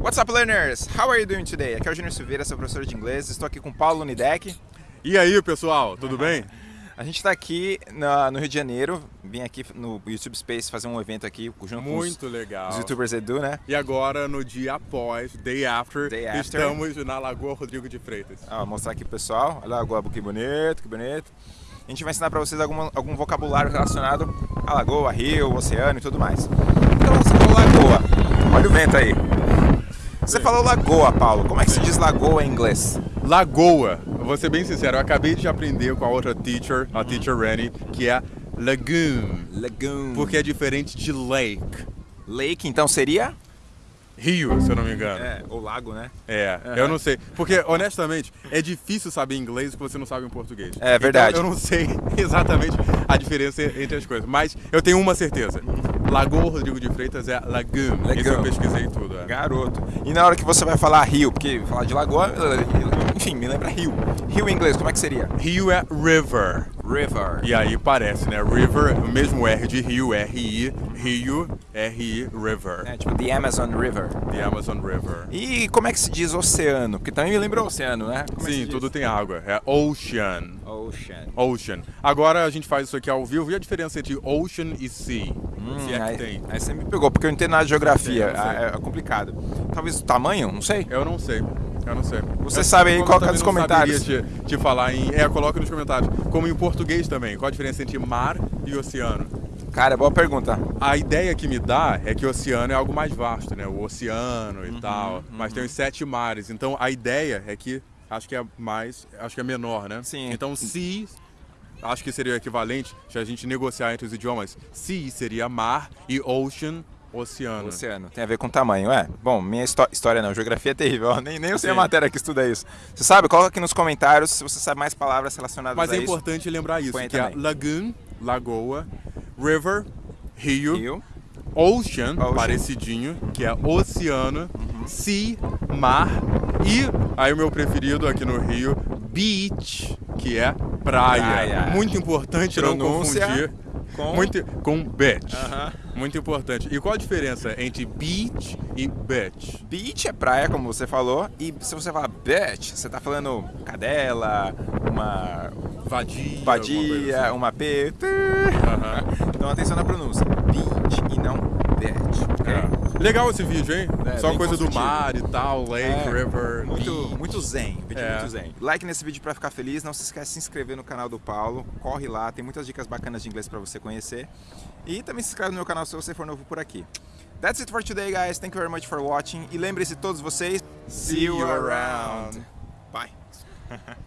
What's up, learners? How are you doing today? Aqui é o Júnior Silveira, sou professor de inglês. Estou aqui com o Paulo Nidec. E aí, pessoal, tudo bem? A gente está aqui na, no Rio de Janeiro. Vim aqui no YouTube Space fazer um evento aqui junto Muito com os, legal. os youtubers Edu, né? E agora, no dia após, day after, Day after. estamos na Lagoa Rodrigo de Freitas. Ah, vou mostrar aqui pro pessoal. Olha a lagoa, que bonito, que bonito. A gente vai ensinar para vocês algum, algum vocabulário relacionado à lagoa, rio, oceano e tudo mais. Então você falou lagoa. Olha o vento aí. Você falou lagoa, Paulo. Como é que se diz lagoa em inglês? Lagoa, eu vou ser bem sincero, eu acabei de aprender com a outra teacher, Uhum. a teacher Rennie, que é lagoon, Lagoon. porque é diferente de lake. Lake, então seria? Rio, se eu não me engano. É, ou lago, né? É, Aham. eu não sei. Porque, honestamente, é difícil saber inglês que você não sabe em português. É verdade. Então, eu não sei exatamente a diferença entre as coisas. Mas eu tenho uma certeza. Lagoa Rodrigo de Freitas é lagoon. Isso eu pesquisei tudo. é. Garoto. E na hora que você vai falar rio, porque falar de lagoa, enfim, me lembra rio. Rio em inglês, como é que seria? Rio é river. River. E aí parece, né? River, o mesmo R de Rio, R-I, Rio, R-I, River. É, tipo, the Amazon River. The Amazon River. E como é que se diz oceano? Porque também me lembra oceano, né? Como é Sim, tudo tem água. É ocean. Ocean. Ocean. Agora a gente faz isso aqui ao vivo. E a diferença entre ocean e sea? Hum, Se é que aí, tem. aí você me pegou, porque eu não entendo nada de geografia. Sei. Ah, é complicado. Talvez o tamanho, não sei. Eu não sei. Eu não sei. Você Eu- sabe aí, coloca eu nos comentários. saberia Te, te falar em. É, coloca nos comentários. Como em português também. Qual a diferença entre mar e oceano? Cara, boa pergunta. A ideia que me dá é que o oceano é algo mais vasto, né? O oceano Uhum, e tal. Mas tem os sete mares. Então a ideia é que acho que é mais. Acho que é menor, né? Sim. Então sea. Acho que seria o equivalente se a gente negociar entre os idiomas. Sea seria mar e ocean, oceano. Oceano. Tem a ver com tamanho, é? Bom, minha histó- história não, geografia é terrível. Nem, nem eu sei a Sim. matéria que estuda isso. Você sabe? Coloca aqui nos comentários se você sabe mais palavras relacionadas Mas a é isso. importante lembrar isso, Põe que é também. lagoon, lagoa, river, rio, Rio. ocean, Ocean. parecidinho, que é oceano, sea, mar e aí o meu preferido aqui no Rio, beach, que é praia. Praia. Muito importante não Pronúncia confundir com- muito com beach. Aham. Muito importante. E qual a diferença entre beach e beach? Beach é praia, como você falou, e se você falar beach, você tá falando cadela, uma Vadia. vadia, assim. uma P. Aham. Então atenção na pronúncia. Beach e não beach. ok? É. Legal esse vídeo, hein? É, Só coisa do mar e tal, lake, É, river, Muito, beach. muito zen, vídeo É. muito zen. Like nesse vídeo pra ficar feliz, não se esquece de se inscrever no canal do Paulo, corre lá, tem muitas dicas bacanas de inglês pra você conhecer. E também se inscreve no meu canal se você for novo por aqui. That's it for today, guys. Thank you very much for watching. E lembre-se todos vocês, see you around. Bye.